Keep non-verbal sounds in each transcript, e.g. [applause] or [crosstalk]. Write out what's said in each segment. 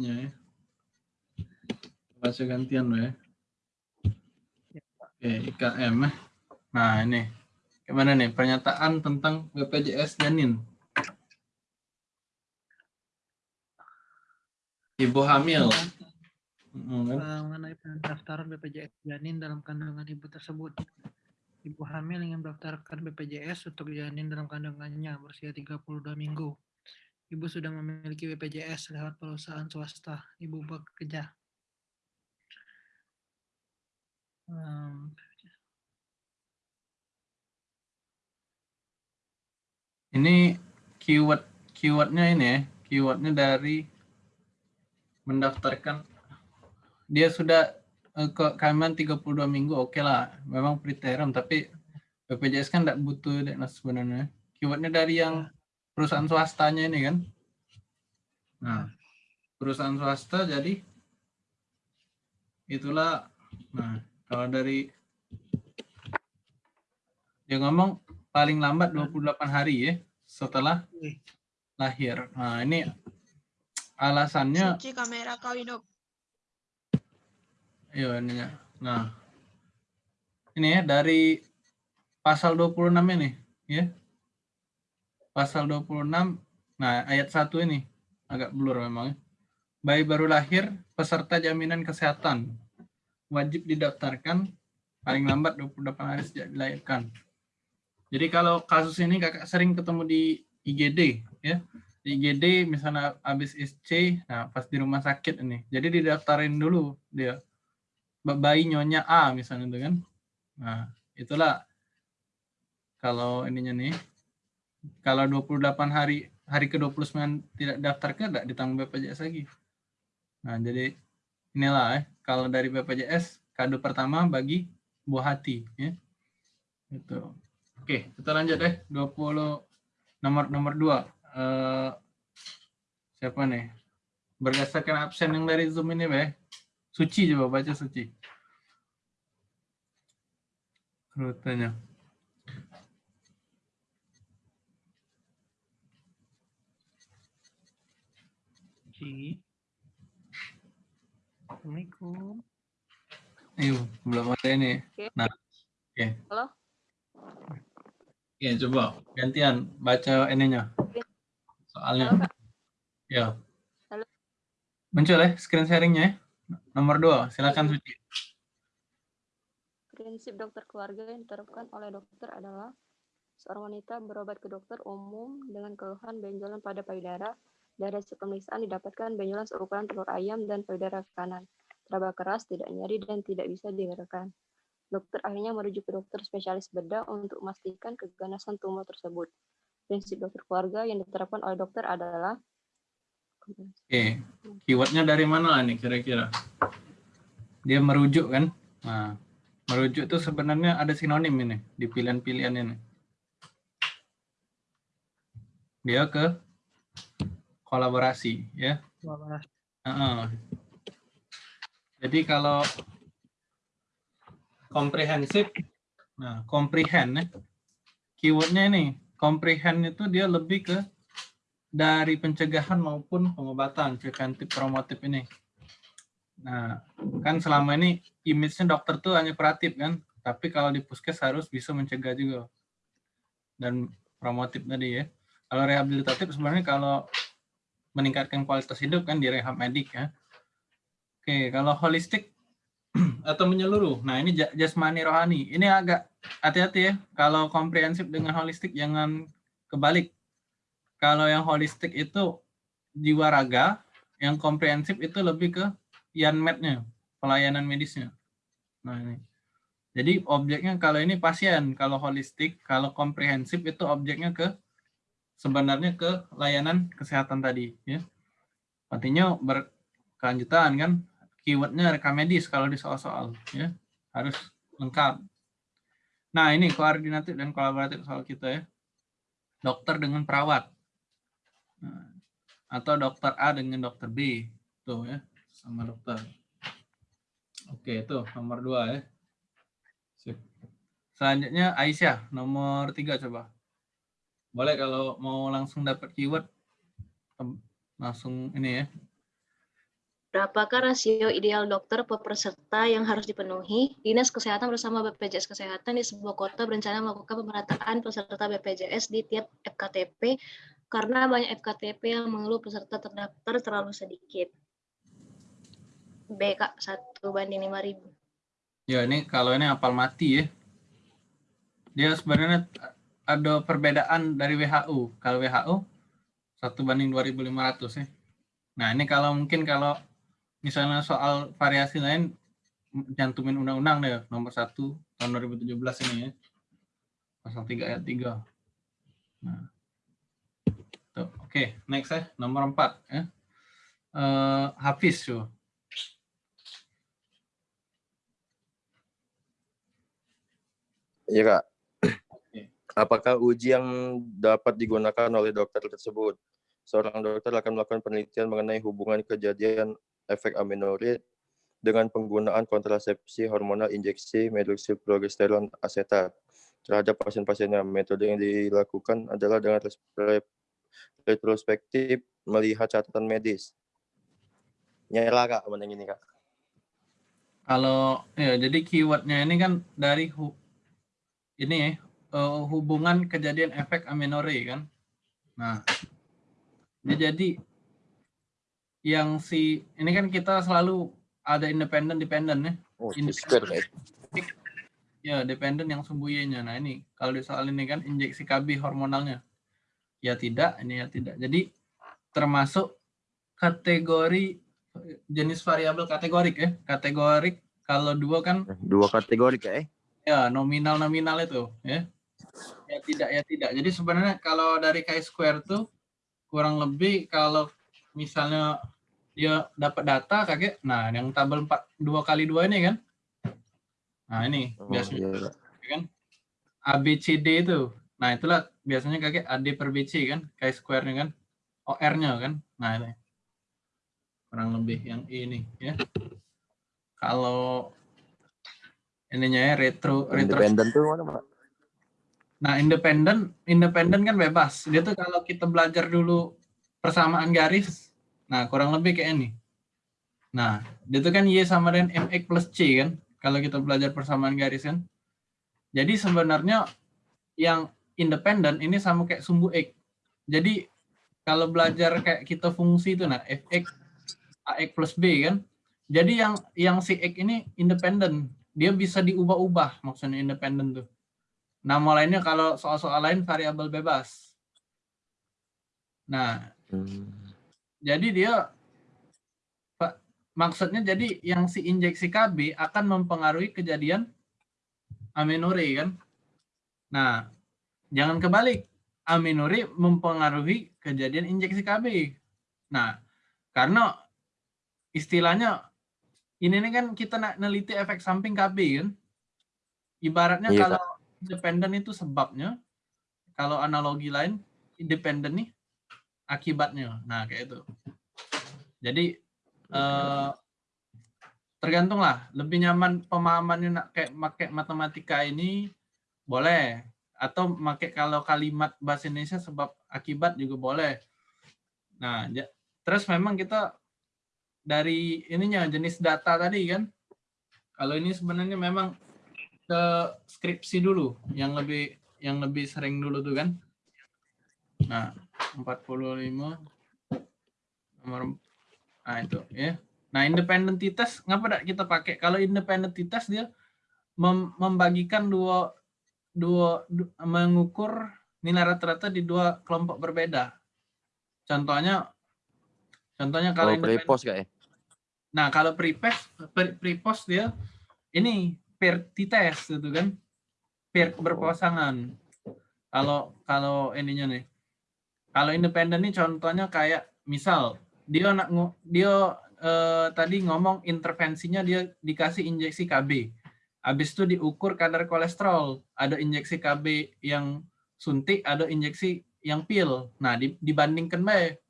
ya. Baca gantian loh ya. Oke, IKM. eh. Nah, ini. Gimana nih pernyataan tentang BPJS janin? Ibu hamil. Hmm, kan? Eh, mengenai pendaftaran BPJS janin dalam kandungan ibu tersebut. Ibu hamil ingin mendaftarkan BPJS untuk janin dalam kandungannya berusia 32 minggu. Ibu sudah memiliki BPJS lewat perusahaan swasta. Ibu bekerja. Em, Ini keyword keywordnya ini ya, keywordnya dari mendaftarkan dia sudah eh, ke kehamilan 32 minggu oke lah memang preterm tapi BPJS kan tidak butuh nah, sebenarnya keywordnya dari yang perusahaan swastanya ini kan nah perusahaan swasta jadi itulah nah kalau dari dia ngomong paling lambat 28 hari ya setelah lahir nah ini alasannya Suci kamera kau hidup. Iya ininya. Nah. Ini ya dari pasal 26 ini, ya. Pasal 26. Nah, ayat 1 ini agak blur memang. ya. Bayi baru lahir peserta jaminan kesehatan wajib didaftarkan paling lambat 28 hari sejak dilahirkan. Jadi kalau kasus ini kakak sering ketemu di IGD ya. Di IGD misalnya habis SC, nah pas di rumah sakit ini. Jadi didaftarin dulu dia bayi nyonya A misalnya itu kan. Nah, itulah kalau ininya nih. Kalau 28 hari hari ke-29 tidak daftar ke tidak ditanggung BPJS lagi. Nah, jadi inilah ya, kalau dari BPJS kado pertama bagi buah hati ya. Itu. Oke, kita lanjut deh 20 nomor nomor 2. Eh siapa nih? Berdasarkan absen yang dari Zoom ini, Beh. Suci coba baca suci. Rutenya. Ci. Assalamualaikum. Ayo, belum ada ini. Oke. Nah, oke. Halo? Oke, coba gantian baca ininya. Soalnya. Halo. Ya. Halo. Muncul ya screen sharingnya ya. Nomor dua, silakan Suci. Prinsip dokter keluarga yang diterapkan oleh dokter adalah seorang wanita berobat ke dokter umum dengan keluhan benjolan pada payudara. Dari hasil pemeriksaan didapatkan benjolan seukuran telur ayam dan payudara kanan. Teraba keras, tidak nyeri, dan tidak bisa digerakkan. Dokter akhirnya merujuk ke dokter spesialis bedah untuk memastikan keganasan tumor tersebut. Prinsip dokter keluarga yang diterapkan oleh dokter adalah Oke, keywordnya dari mana nih kira-kira? Dia merujuk kan? Nah, merujuk itu sebenarnya ada sinonim ini di pilihan-pilihan ini. Dia ke kolaborasi ya. Kolaborasi. Jadi kalau komprehensif, nah comprehend ya, keywordnya ini comprehend itu dia lebih ke dari pencegahan maupun pengobatan preventif promotif ini. Nah, kan selama ini image-nya dokter tuh hanya kuratif kan, tapi kalau di puskes harus bisa mencegah juga. Dan promotif tadi ya. Kalau rehabilitatif sebenarnya kalau meningkatkan kualitas hidup kan di rehab medik ya. Oke, kalau holistik [clears throat] atau menyeluruh. Nah, ini ja- jasmani rohani. Ini agak hati-hati ya. Kalau komprehensif dengan holistik jangan kebalik. Kalau yang holistik itu jiwa raga, yang komprehensif itu lebih ke yanmednya, pelayanan medisnya. Nah, ini. Jadi objeknya kalau ini pasien, kalau holistik, kalau komprehensif itu objeknya ke sebenarnya ke layanan kesehatan tadi ya. Artinya berkelanjutan kan keywordnya rekam medis kalau di soal-soal ya harus lengkap. Nah ini koordinatif dan kolaboratif soal kita ya. Dokter dengan perawat Nah, atau dokter A dengan dokter B tuh ya sama dokter. Oke itu nomor dua ya. Sip. Selanjutnya Aisyah nomor tiga coba. Boleh kalau mau langsung dapat keyword langsung ini ya. Berapakah rasio ideal dokter per peserta yang harus dipenuhi? Dinas Kesehatan bersama BPJS Kesehatan di sebuah kota berencana melakukan pemerataan peserta BPJS di tiap FKTP karena banyak FKTP yang mengeluh peserta terdaftar terlalu sedikit. B, Kak, 1 banding 5.000. Ya ini kalau ini apal mati ya. Dia sebenarnya ada perbedaan dari WHO. Kalau WHO satu banding 2.500 ya. Nah ini kalau mungkin kalau misalnya soal variasi lain cantumin undang-undang deh nomor 1 tahun 2017 ini ya. Pasal 3 ayat 3. Nah. Tuh, oke, okay, next ya, nomor 4 ya. Uh, Hafiz tuh. Iya kak. Apakah uji yang dapat digunakan oleh dokter tersebut? Seorang dokter akan melakukan penelitian mengenai hubungan kejadian efek aminorid dengan penggunaan kontrasepsi hormonal injeksi medoksilprogesteron asetat terhadap pasien-pasiennya. Metode yang dilakukan adalah dengan retrospektif melihat catatan medis. Nyala kak, mana ini kak? Kalau ya jadi keywordnya ini kan dari ini ya uh, hubungan kejadian efek aminore kan. Nah, ya jadi yang si ini kan kita selalu ada independen dependen ya. Oh, Independen. Ya, dependen yang sembunyinya. Nah, ini kalau di soal ini kan injeksi KB hormonalnya. Ya tidak, ini ya tidak. Jadi termasuk kategori jenis variabel kategorik ya. Kategorik kalau dua kan dua kategori ya. Ya, nominal nominal itu ya. Ya tidak ya tidak. Jadi sebenarnya kalau dari chi square tuh kurang lebih kalau misalnya dia dapat data kakek, nah yang tabel 4 dua kali dua ini kan. Nah, ini Oh, biasanya iya, Kak. ya kan ABCD itu. Nah, itulah biasanya kakek AD per BC kan, chi square-nya kan. OR-nya kan. Nah, ini. Kurang lebih yang ini ya. Kalau ininya ya retro retro Independen tuh mana pak? Nah, independen, independen kan bebas. Dia tuh kalau kita belajar dulu persamaan garis, nah kurang lebih kayak ini. Nah, dia tuh kan Y sama dengan MX plus C kan, kalau kita belajar persamaan garis kan. Jadi sebenarnya yang independen ini sama kayak sumbu X. Jadi kalau belajar kayak kita fungsi itu nah fx ax plus b kan. Jadi yang yang si x ini independen, dia bisa diubah-ubah maksudnya independen tuh. Nama lainnya kalau soal-soal lain variabel bebas. Nah, Hmm. jadi dia maksudnya jadi yang si injeksi KB akan mempengaruhi kejadian amenore kan. Nah, jangan kebalik. Amenore mempengaruhi kejadian injeksi KB. Nah, karena istilahnya ini nih kan kita nak neliti efek samping KB kan. Ibaratnya Iya, kalau independen itu sebabnya, kalau analogi lain independen nih akibatnya. Nah, kayak itu. Jadi eh, tergantung lah, lebih nyaman pemahamannya nak kayak pakai matematika ini boleh atau pakai kalau kalimat bahasa Indonesia sebab akibat juga boleh. Nah, ja- terus memang kita dari ininya jenis data tadi kan. Kalau ini sebenarnya memang ke skripsi dulu yang lebih yang lebih sering dulu tuh kan. Nah, 45 nomor nah itu ya. Nah, independentitas ngapa kita pakai? Kalau independentitas dia mem- membagikan dua dua du- mengukur nilai rata-rata di dua kelompok berbeda. Contohnya contohnya kalau Kalau independen- prepos kak ya? Nah, kalau prepost pre- prepost dia ini pair test gitu kan. Pair berpasangan. Kalau kalau ininya nih. Kalau independen nih contohnya kayak misal dia nak dia eh, tadi ngomong intervensinya dia dikasih injeksi KB. Habis itu diukur kadar kolesterol. Ada injeksi KB yang suntik, ada injeksi yang pil. Nah, di- dibandingkan baik.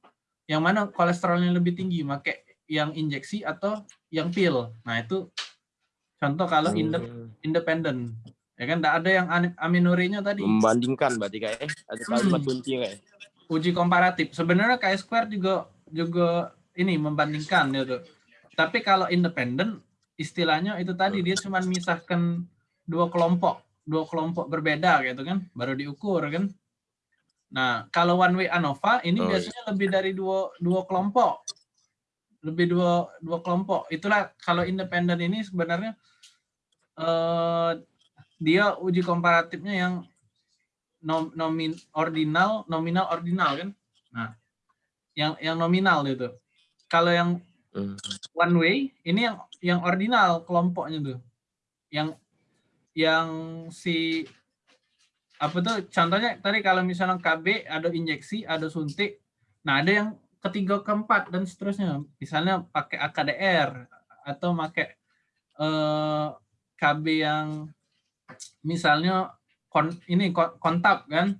Yang mana kolesterolnya lebih tinggi, make yang injeksi atau yang pil. Nah, itu contoh kalau Hmm. independen. Ya kan, tidak ada yang aminorenya tadi. Membandingkan berarti kak ya? Ada kalimat Hmm. kunci kak ya? Uji komparatif. Sebenarnya K square juga juga ini membandingkan gitu. tapi kalau independen istilahnya itu tadi dia cuma misahkan dua kelompok, dua kelompok berbeda gitu kan, baru diukur kan. Nah, kalau one way ANOVA ini Oh, iya. biasanya lebih dari dua dua kelompok. Lebih dua dua kelompok. Itulah kalau independen ini sebenarnya eh dia uji komparatifnya yang nom, nomin ordinal, nominal ordinal kan. Nah, yang yang nominal itu. Kalau yang Hmm. one way ini yang yang ordinal kelompoknya tuh yang yang si apa tuh contohnya tadi kalau misalnya KB ada injeksi ada suntik nah ada yang ketiga keempat dan seterusnya misalnya pakai AKDR atau pakai eh, KB yang misalnya kon, ini kon- kontak kan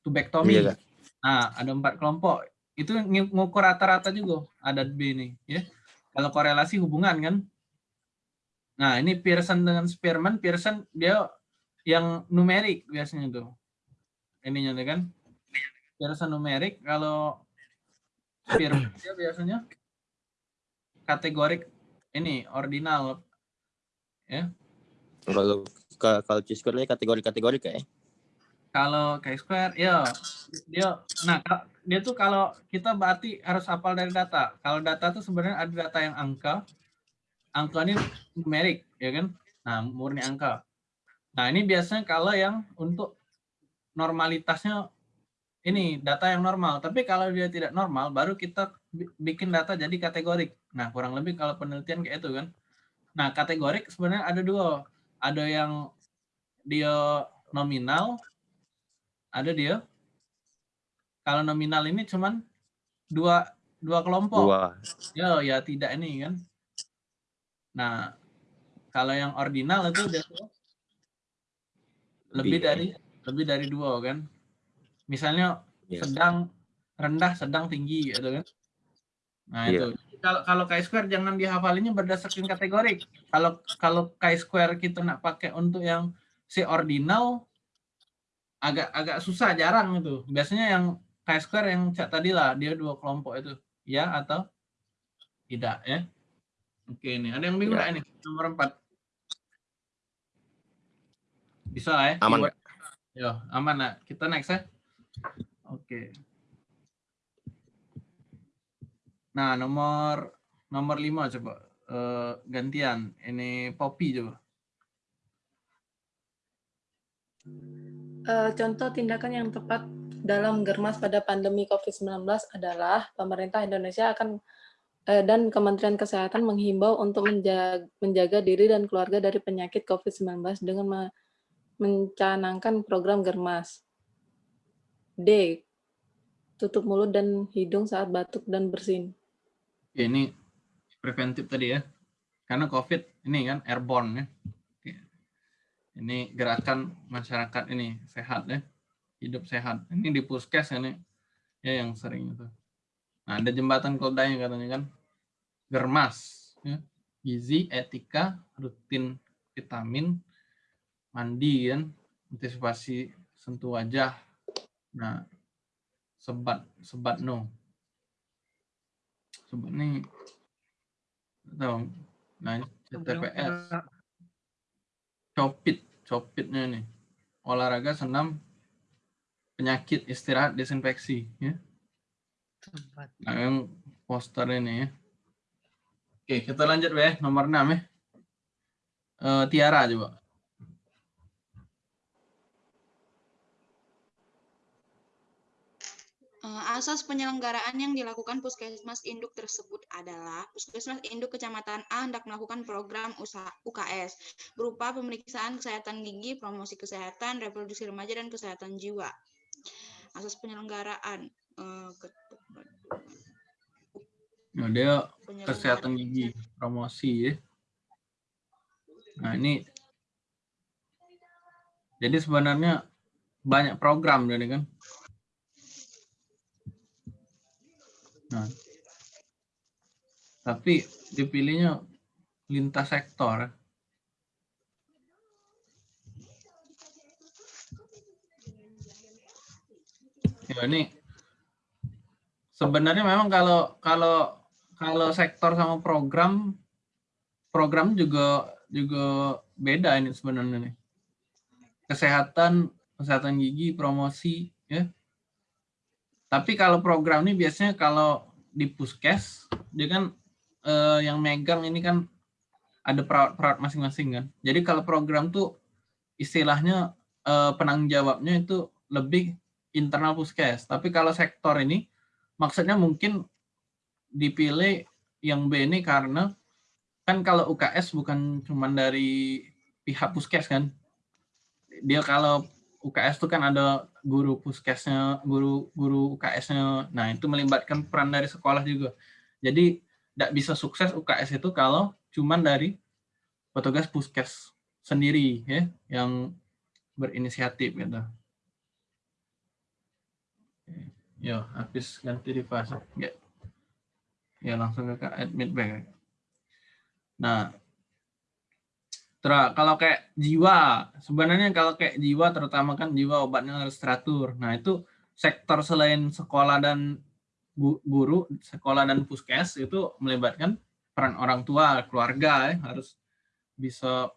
tubektomi Iya. Nah, ada empat kelompok. Itu ng- ngukur rata-rata juga adat B ini, ya. Kalau korelasi hubungan kan. Nah, ini Pearson dengan Spearman, Pearson dia yang numerik biasanya tuh. Ininya tuh kan. Pearson numerik, kalau Spearman dia biasanya kategorik ini ordinal Kalau ka- kalau C-square ini kategori-kategori kayak. Kalau chi square, ya dia, nah dia tuh kalau kita berarti harus hafal dari data. Kalau data tuh sebenarnya ada data yang angka, angka ini numerik, ya kan? Nah murni angka. Nah ini biasanya kalau yang untuk normalitasnya ini data yang normal. Tapi kalau dia tidak normal, baru kita bi- bikin data jadi kategorik. Nah kurang lebih kalau penelitian kayak itu kan. Nah kategorik sebenarnya ada dua. Ada yang dia nominal, ada dia. Kalau nominal ini cuman dua dua kelompok. Dua. Ya, ya tidak ini kan. Nah, kalau yang ordinal itu udah lebih Lebih. dari lebih dari dua kan. Misalnya Iya. sedang rendah, sedang tinggi gitu kan. Nah, Iya. itu. Kalau kalau chi-square jangan dihafalinnya berdasarkan kategori. Kalau kalau chi-square kita nak pakai untuk yang si ordinal agak agak susah jarang itu. Biasanya yang chi-square yang cak tadi lah, dia dua kelompok itu. Ya atau tidak ya. Oke nih, ada yang bingung Ya. ini? Nomor 4. Bisa lah ya. Aman. Yo, aman nah. Kita next ya. Oke. Nah, nomor nomor 5 coba Eh, gantian. Ini Poppy coba. Eh, contoh tindakan yang tepat dalam germas pada pandemi COVID-19 adalah pemerintah Indonesia akan eh, dan Kementerian Kesehatan menghimbau untuk menjaga, menjaga diri dan keluarga dari penyakit COVID-19 dengan me- mencanangkan program germas. D. Tutup mulut dan hidung saat batuk dan bersin. Oke, ini preventif tadi ya. Karena COVID ini kan airborne ya. Ini gerakan masyarakat ini sehat ya. Hidup sehat. Ini di puskes ini ya yang sering itu. Nah, ada jembatan keledainya katanya kan. Germas ya. Gizi, etika, rutin vitamin, mandi kan, antisipasi sentuh wajah. Nah, sebat sebat no. Sebat nih. Tahu. Nah CTPS copit copitnya nih. Olahraga senam penyakit istirahat desinfeksi ya. Tempat. nah yang poster ini ya. Oke kita lanjut ya nomor 6 ya. Eh, Tiara coba Eh, Asas penyelenggaraan yang dilakukan puskesmas induk tersebut adalah puskesmas induk kecamatan A hendak melakukan program usaha UKS berupa pemeriksaan kesehatan gigi, promosi kesehatan, reproduksi remaja dan kesehatan jiwa. Asas penyelenggaraan ke- nah, dia kesehatan gigi promosi ya. Nah ini jadi sebenarnya banyak program jadi kan nah tapi dipilihnya lintas sektor ya ini sebenarnya memang kalau kalau kalau sektor sama program program juga juga beda ini sebenarnya nih. Kesehatan, kesehatan gigi, promosi ya. Tapi kalau program ini biasanya kalau di puskes dia kan eh, yang megang ini kan ada perawat-perawat masing-masing kan. Jadi kalau program tuh istilahnya eh, penanggung jawabnya itu lebih internal puskes. Tapi kalau sektor ini maksudnya mungkin dipilih yang B ini karena kan kalau UKS bukan cuma dari pihak puskes kan. Dia kalau UKS itu kan ada guru puskesnya, guru guru UKS-nya. Nah, itu melibatkan peran dari sekolah juga. Jadi tidak bisa sukses UKS itu kalau cuma dari petugas puskes sendiri ya yang berinisiatif gitu. Ya, habis ganti fase. Ya. ya langsung ke admit back. Nah, Terus kalau kayak jiwa, sebenarnya kalau kayak jiwa terutama kan jiwa obatnya harus teratur. Nah itu sektor selain sekolah dan guru, sekolah dan puskes itu melibatkan peran orang tua, keluarga ya, harus bisa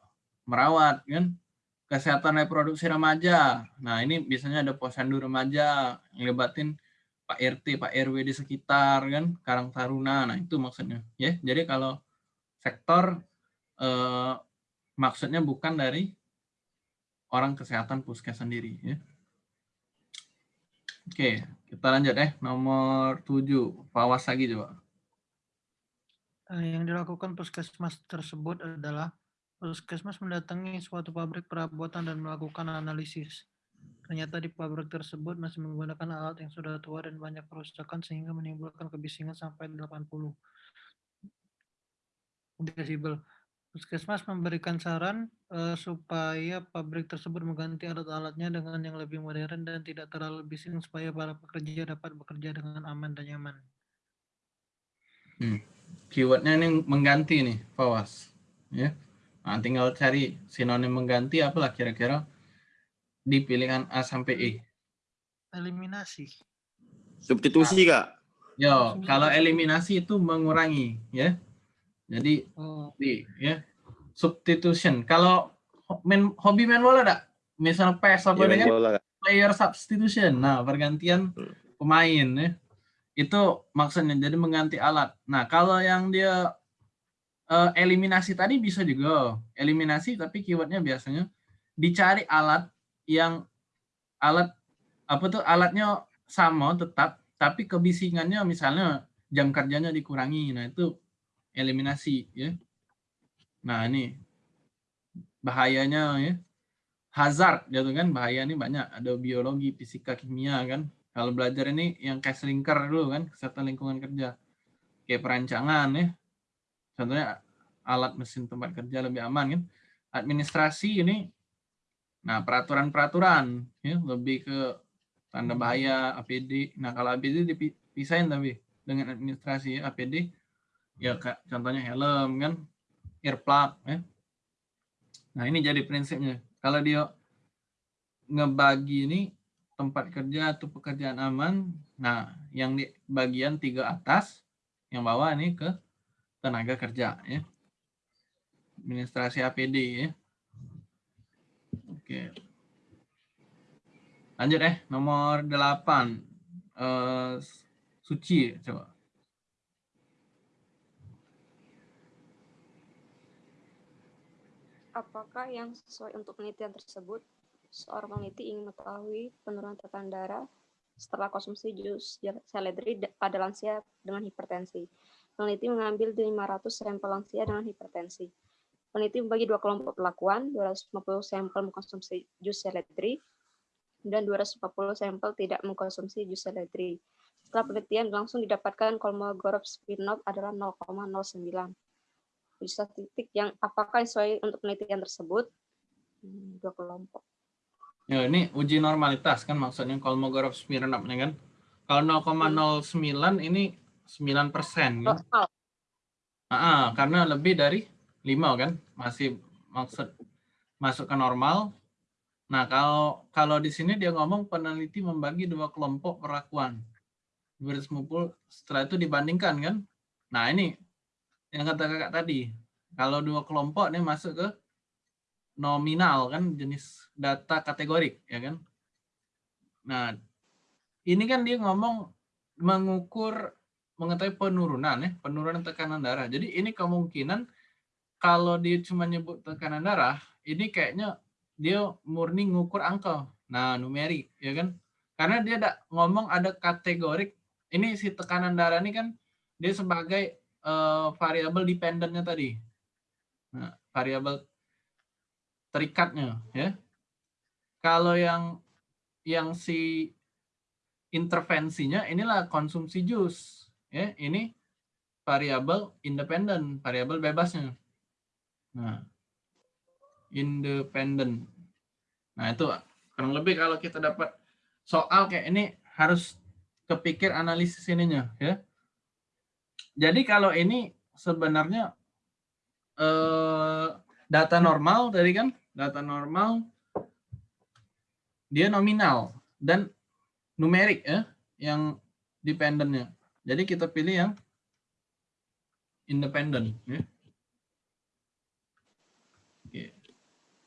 merawat kan. Kesehatan reproduksi remaja. Nah ini biasanya ada posyandu remaja yang libatin Pak RT, Pak RW di sekitar kan, Karang Taruna. Nah itu maksudnya ya. Jadi kalau sektor eh, maksudnya bukan dari orang kesehatan puskes sendiri ya. Oke, kita lanjut eh nomor 7, Pawas lagi coba. Eh, Yang dilakukan puskesmas tersebut adalah puskesmas mendatangi suatu pabrik perabotan dan melakukan analisis. Ternyata di pabrik tersebut masih menggunakan alat yang sudah tua dan banyak kerusakan sehingga menimbulkan kebisingan sampai 80 desibel. Puskesmas memberikan saran uh, supaya pabrik tersebut mengganti alat-alatnya dengan yang lebih modern dan tidak terlalu bising supaya para pekerja dapat bekerja dengan aman dan nyaman. Hmm. Keywordnya ini mengganti nih, Fawas. Ya. Nah, tinggal cari sinonim mengganti apalah kira-kira di pilihan A sampai E. Eliminasi. Substitusi, Kak. Yo, kalau eliminasi itu mengurangi, ya. Jadi Oh, di ya substitution. Kalau main hobi main bola ada? Misalnya PES apa main dengan bola, Kak. player substitution. Nah, pergantian Hmm. pemain ya. Itu maksudnya jadi mengganti alat. Nah, kalau yang dia eh, eliminasi tadi bisa juga eliminasi tapi keywordnya biasanya dicari alat yang alat apa tuh alatnya sama tetap tapi kebisingannya misalnya jam kerjanya dikurangi. Nah, itu eliminasi ya. Nah, ini bahayanya ya. Hazard gitu kan bahaya ini banyak. Ada biologi, fisika, kimia kan. Kalau belajar ini yang kayak selingkar dulu kan, kesehatan lingkungan kerja. Kayak perancangan ya. Contohnya alat mesin tempat kerja lebih aman kan. Administrasi ini nah peraturan-peraturan ya lebih ke tanda bahaya APD. Nah, kalau APD dipisahin tapi dengan administrasi APD ya kayak contohnya helm kan? Earplug ya. Nah ini jadi prinsipnya. Kalau dia ngebagi ini tempat kerja atau pekerjaan aman nah yang di bagian tiga atas yang bawah ini ke tenaga kerja ya. Administrasi APD ya. Oke. Lanjut eh nomor 8 eh, suci coba Apakah yang sesuai untuk penelitian tersebut? Seorang peneliti ingin mengetahui penurunan tekanan darah setelah konsumsi jus seledri pada lansia dengan hipertensi. Peneliti mengambil 500 sampel lansia dengan hipertensi. Peneliti membagi dua kelompok perlakuan, 250 sampel mengkonsumsi jus seledri dan 240 sampel tidak mengkonsumsi jus seledri. Setelah penelitian langsung didapatkan Kolmogorov Smirnov adalah 0,09 statistik yang apakah sesuai untuk penelitian tersebut Hmm, dua kelompok. Ya, ini uji normalitas kan maksudnya Kolmogorov Smirnov ya kan. Kalau 0,09 ini 9 persen kan. Normal. Ah, karena lebih dari 5 kan masih maksud masuk ke normal. Nah, kalau kalau di sini dia ngomong peneliti membagi dua kelompok perlakuan. 250 setelah itu dibandingkan kan. Nah, ini yang kata kakak tadi. Kalau dua kelompok ini masuk ke nominal kan jenis data kategorik ya kan. Nah, ini kan dia ngomong mengukur mengetahui penurunan ya, penurunan tekanan darah. Jadi ini kemungkinan kalau dia cuma nyebut tekanan darah, ini kayaknya dia murni ngukur angka. Nah, numerik ya kan. Karena dia ngomong ada kategorik. Ini si tekanan darah ini kan dia sebagai uh, variabel dependennya tadi. Nah, variabel terikatnya ya. Kalau yang yang si intervensinya inilah konsumsi jus ya ini variabel independen variabel bebasnya nah independen nah itu kurang lebih kalau kita dapat soal kayak ini harus kepikir analisis ininya ya jadi kalau ini sebenarnya eh, data normal tadi kan data normal dia nominal dan numerik ya yang dependennya. Jadi kita pilih yang independen ya.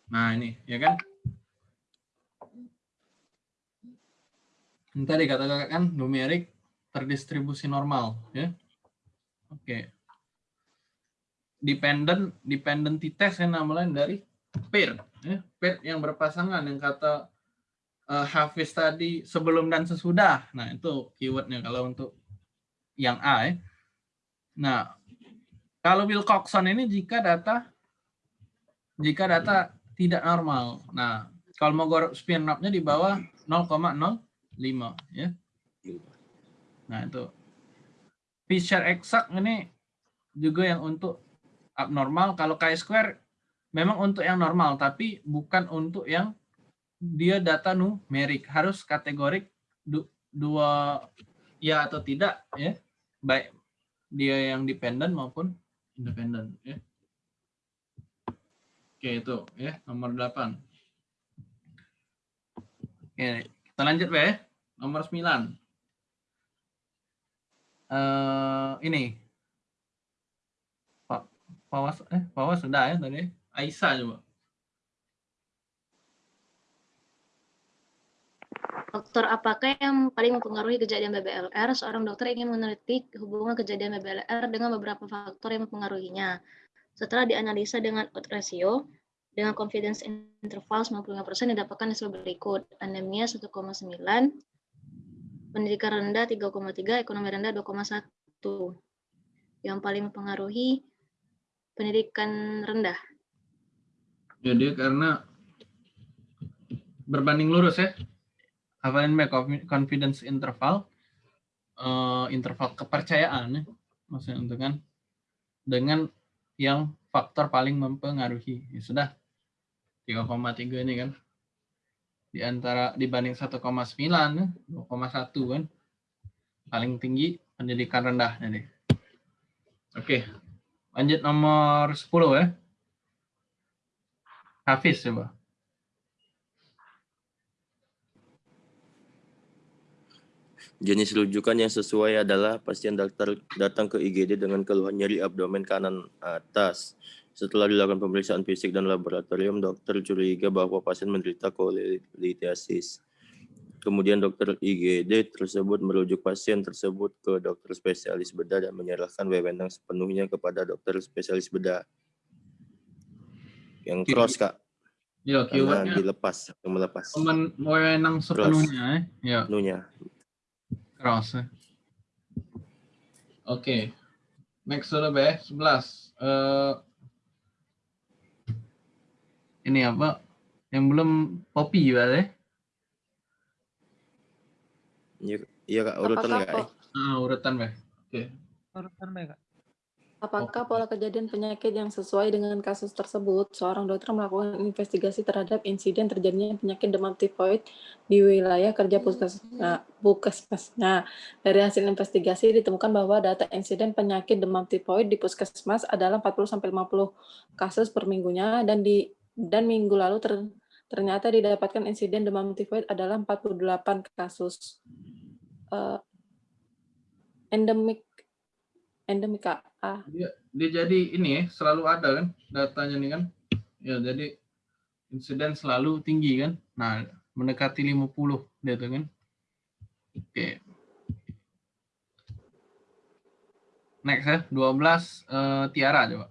Nah, ini ya kan? Tadi kata kan numerik terdistribusi normal ya. Oke. Dependent dependentitas yang namanya dari pair ya. Pair yang berpasangan yang kata uh, Hafiz tadi sebelum dan sesudah. Nah, itu keywordnya kalau untuk yang A. Ya. Nah, kalau Wilcoxon ini jika data jika data tidak normal. Nah, kalau mau spin up-nya di bawah 0,05 ya. Nah, itu. Fisher exact ini juga yang untuk abnormal. Kalau chi-square memang untuk yang normal, tapi bukan untuk yang dia data numerik harus kategorik du, dua ya atau tidak ya. Baik dia yang dependent maupun independent ya. Oke itu ya nomor 8 oke kita lanjut ya. Nomor 9 uh, ini Pak Pawas eh Pawas sudah ya tadi Aisyah coba Faktor apakah yang paling mempengaruhi kejadian BBLR? Seorang dokter ingin meneliti hubungan kejadian BBLR dengan beberapa faktor yang mempengaruhinya. Setelah dianalisa dengan odds ratio, dengan confidence interval 95% didapatkan hasil berikut. Anemia 1,9, pendidikan rendah 3,3, ekonomi rendah 2,1. Yang paling mempengaruhi pendidikan rendah. Jadi karena berbanding lurus ya baik confidence interval uh, interval kepercayaan ya maksudnya untuk kan dengan yang faktor paling mempengaruhi ya sudah 3,3 ini kan di antara dibanding 1,9 ya, 2,1 kan. Paling tinggi pendidikan rendah jadi oke lanjut nomor 10 ya. Hafiz coba. Jenis rujukan yang sesuai adalah pasien dokter datang ke IGD dengan keluhan nyeri abdomen kanan atas. Setelah dilakukan pemeriksaan fisik dan laboratorium, dokter curiga bahwa pasien menderita kolelitiasis. Kemudian dokter IGD tersebut merujuk pasien tersebut ke dokter spesialis bedah dan menyerahkan wewenang sepenuhnya kepada dokter spesialis bedah. Yang cross, Kak. Ya, keywordnya dilepas, melepas. Wewenang sepenuhnya, ya. Sepenuhnya. Cross. Ya. Oke. Okay. Next sudah be 11. Uh, ini apa? Yang belum popi ya, Iya, iya Kak, urutan Kak. Ah, urutan, Be. Oke. Okay. Urutan, Be, Kak. Apakah pola kejadian penyakit yang sesuai dengan kasus tersebut? Seorang dokter melakukan investigasi terhadap insiden terjadinya penyakit demam tifoid di wilayah kerja puskesmas. Nah, dari hasil investigasi ditemukan bahwa data insiden penyakit demam tifoid di puskesmas adalah 40-50 kasus per minggunya dan di dan minggu lalu ter, ternyata didapatkan insiden demam tifoid adalah 48 kasus. Uh, endemik endemik Kak. Ah, dia dia jadi ini ya selalu ada kan datanya nih kan. Ya jadi insiden selalu tinggi kan. Nah mendekati 50 dia tuh kan. Oke. Next ya 12 eh, Tiara coba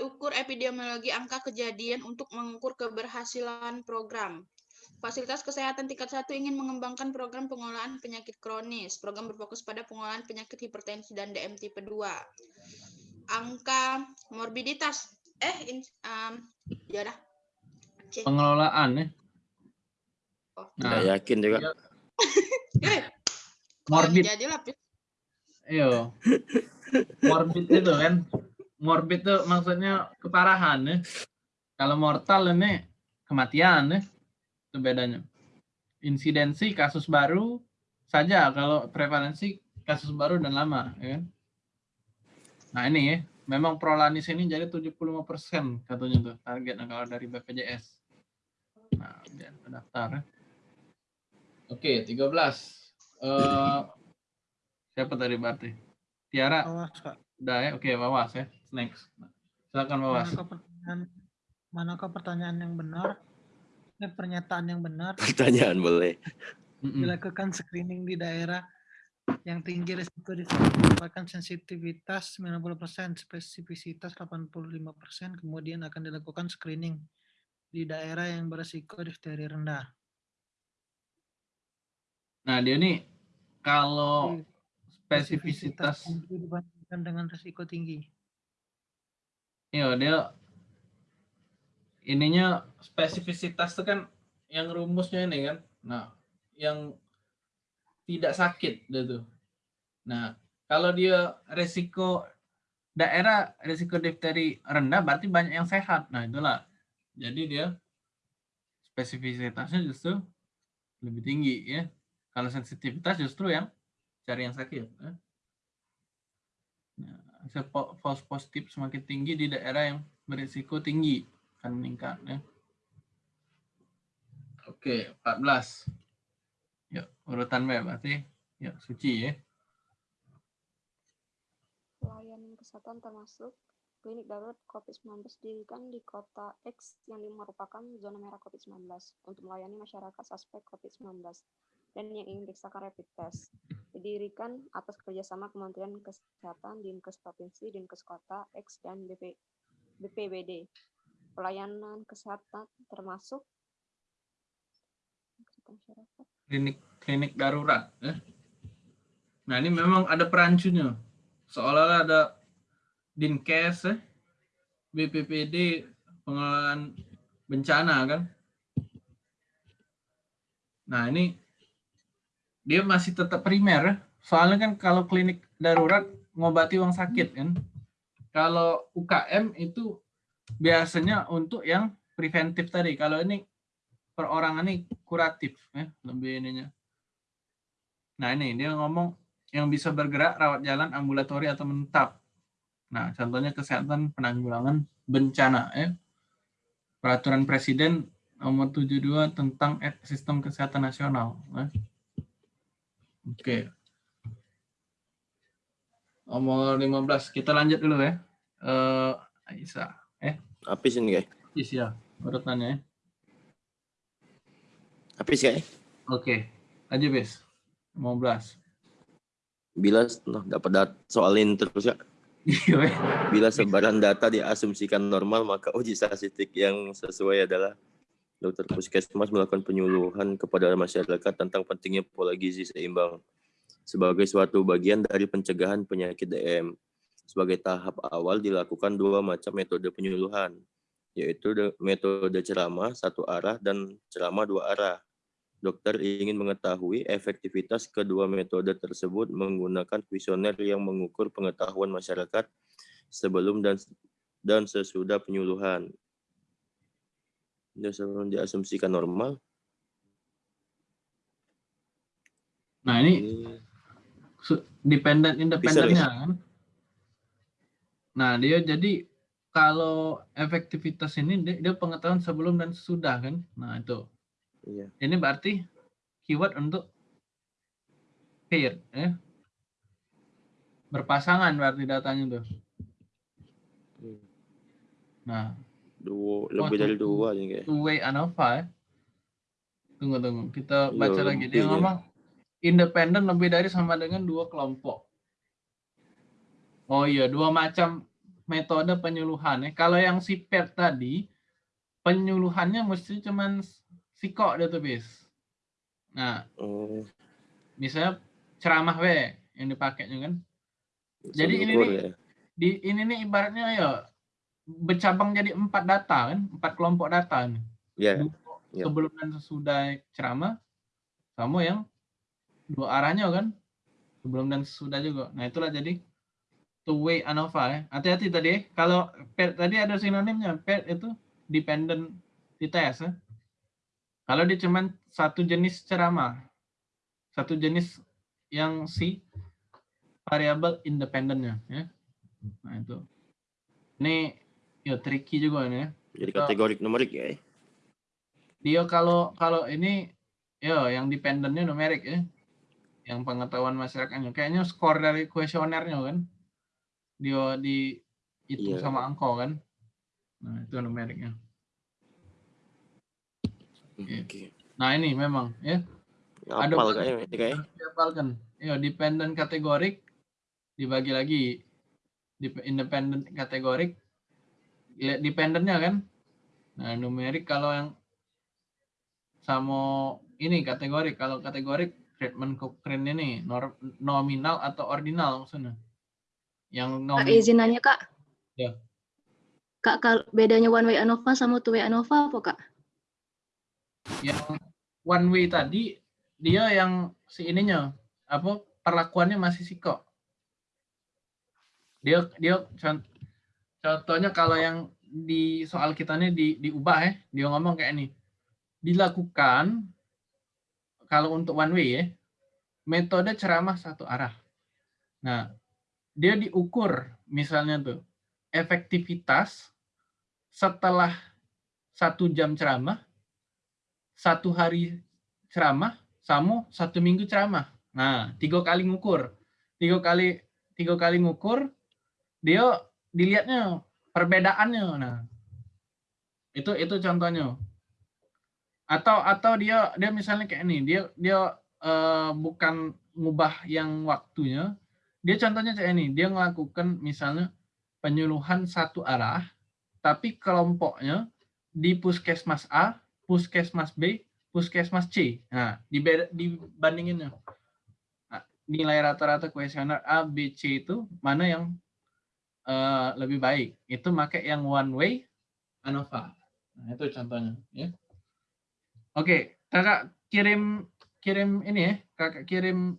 ukur epidemiologi angka kejadian untuk mengukur keberhasilan program. Fasilitas Kesehatan tingkat 1 ingin mengembangkan program pengolahan penyakit kronis. Program berfokus pada pengolahan penyakit hipertensi dan DM tipe 2. Angka morbiditas. Eh, in, um, ya dah. Pengelolaan ya Oh. nah Nggak yakin juga. Iya. [laughs] Eh, morbid Jadi. Iyo. [laughs] Morbid itu kan. Morbid itu maksudnya keparahan ya. Kalau mortal ini kematian ya. Itu bedanya. Insidensi kasus baru saja kalau prevalensi kasus baru dan lama ya kan. Nah ini ya, memang prolanis ini jadi 75% katanya tuh targetnya kalau dari BPJS. Nah, biar daftar ya. Oke, 13. Eh siapa tadi berarti? Tiara Awas, Kak. Udah ya, oke Wawas ya. Next. Silakan Wawas. Manakah pertanyaan, manakah pertanyaan yang benar? Eh, pernyataan yang benar [laughs] Pertanyaan boleh. Dilakukan screening di daerah yang tinggi risiko disebabkan sensitivitas 90%, spesifisitas 85%, kemudian akan dilakukan screening di daerah yang berisiko difteri rendah. Nah dia nih kalau spesifisitas, dibandingkan dengan risiko tinggi. Iya dia ininya spesifisitas itu kan yang rumusnya ini kan. Nah yang tidak sakit dia. Nah kalau dia resiko daerah resiko difteri rendah berarti banyak yang sehat. Nah itulah. Jadi dia spesifisitasnya justru lebih tinggi ya. Kalau sensitivitas justru yang cari yang sakit. ya. Nah, po- false positif semakin tinggi di daerah yang berisiko tinggi akan meningkat. Ya. Oke, 14. Yuk, urutan B berarti. Yuk, suci ya. Pelayanan kesehatan termasuk klinik darurat COVID-19 didirikan di kota X yang merupakan zona merah COVID-19 untuk melayani masyarakat suspek COVID-19 dan yang ingin periksakan rapid test. Didirikan atas kerjasama Kementerian Kesehatan, Dinkes Provinsi, Dinkes Kota, X, dan BP, BPBD. Pelayanan kesehatan termasuk Klinik klinik darurat. Ya. Nah, ini memang ada perancunya. Seolah-olah ada Dinkes, ya, BPPD, pengelolaan bencana kan. Nah, ini dia masih tetap primer. ya. Soalnya kan kalau klinik darurat ngobati orang sakit kan. Kalau UKM itu biasanya untuk yang preventif tadi. Kalau ini perorangan ini kuratif ya, lebih ininya. Nah, ini dia ngomong yang bisa bergerak rawat jalan ambulatori atau menetap. Nah, contohnya kesehatan penanggulangan bencana ya. Peraturan Presiden nomor 72 tentang et- sistem kesehatan nasional. ya. Oke. Nomor 15. Kita lanjut dulu ya. Eh Aisyah. Eh, Apis ini guys. Is ya. Urutannya ya. Apis guys. Oke. Aja, Bis. 15. Bila nah, dapat dat soalin terus ya. Iya. Bila sebaran data diasumsikan normal, maka uji statistik yang sesuai adalah dokter puskesmas melakukan penyuluhan kepada masyarakat tentang pentingnya pola gizi seimbang sebagai suatu bagian dari pencegahan penyakit DM. Sebagai tahap awal dilakukan dua macam metode penyuluhan, yaitu de- metode ceramah satu arah dan ceramah dua arah. Dokter ingin mengetahui efektivitas kedua metode tersebut menggunakan kuesioner yang mengukur pengetahuan masyarakat sebelum dan dan sesudah penyuluhan. Sebelum diasumsikan normal. Nah, ini dependent independennya kan. Nah, dia jadi kalau efektivitas ini dia, dia pengetahuan sebelum dan sesudah kan. Nah, itu. iya. Ini berarti keyword untuk care ya. berpasangan berarti datanya tuh. Hmm. Nah, Dua, lebih dari dua nih kayak. two way ANOVA. Tunggu tunggu, kita Iya, baca lagi. Dia ya. ngomong independen lebih dari sama dengan dua kelompok. Oh iya, dua macam metode penyuluhan ya. Kalau yang si PET tadi penyuluhannya mesti cuman sikok database. Nah, Oh, misalnya ceramah we yang dipakainya kan. Jadi ini nih, ya. di ini nih ibaratnya ya bercabang jadi empat data kan, empat kelompok data nih. Ya, Dua ya. sebelum dan sesudah ceramah sama yang dua arahnya kan sebelum dan sesudah juga. Nah itulah jadi two way ANOVA ya. Hati-hati tadi kalau paired tadi ada sinonimnya paired itu dependent test ya. Kalau dia cuman satu jenis ceramah satu jenis yang si variabel independennya ya. Nah itu. Ini ya tricky juga nih ya Jadi kategorik numerik ya. dia kalau kalau ini ya yang dependennya numerik ya yang pengetahuan masyarakatnya kayaknya skor dari kuesionernya kan dia di itu Iya. sama angko kan nah itu numeriknya Iya. Oke. nah ini memang ya Ada Ngapal banyak. kayaknya ini kayak. dihafalkan ya dependent kategorik dibagi lagi Dep- independent kategorik lihat dependennya kan nah numerik kalau yang sama ini kategorik kalau kategorik treatment Cochrane ini nominal atau ordinal maksudnya yang Kak, nominal izin nanya Kak. Ya. Kak, kal- bedanya one way ANOVA sama two way ANOVA apa Kak? yang one way tadi dia yang si ininya apa perlakuannya masih siko dia dia contohnya kalau yang di soal kita ini di diubah ya dia ngomong kayak ini dilakukan kalau untuk one way ya metode ceramah satu arah nah dia diukur misalnya tuh efektivitas setelah satu jam ceramah satu hari ceramah sama satu minggu ceramah. Nah, tiga kali ngukur. Tiga kali tiga kali ngukur dia dilihatnya perbedaannya. Nah, itu itu contohnya. Atau atau dia dia misalnya kayak ini, dia dia eh, bukan ngubah yang waktunya. Dia contohnya kayak ini, dia melakukan misalnya penyuluhan satu arah tapi kelompoknya di puskesmas A puskesmas B, puskesmas C. Nah, dibandinginnya. Nah, nilai rata-rata kuesioner A, B, C itu mana yang eh, lebih baik? Itu pakai yang one way ANOVA. Nah, itu contohnya, ya. Oke, Kakak kirim kirim ini ya, Kakak kirim